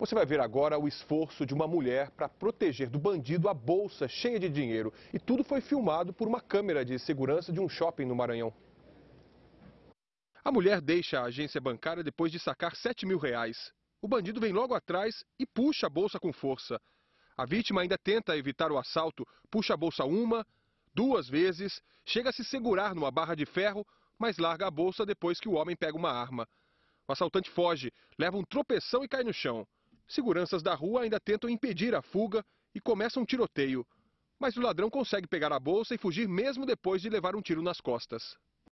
Você vai ver agora o esforço de uma mulher para proteger do bandido a bolsa cheia de dinheiro. E tudo foi filmado por uma câmera de segurança de um shopping no Maranhão. A mulher deixa a agência bancária depois de sacar 7 mil reais. O bandido vem logo atrás e puxa a bolsa com força. A vítima ainda tenta evitar o assalto, puxa a bolsa uma, duas vezes, chega a se segurar numa barra de ferro, mas larga a bolsa depois que o homem pega uma arma. O assaltante foge, leva um tropeção e cai no chão. Seguranças da rua ainda tentam impedir a fuga e começa um tiroteio. Mas o ladrão consegue pegar a bolsa e fugir mesmo depois de levar um tiro nas costas.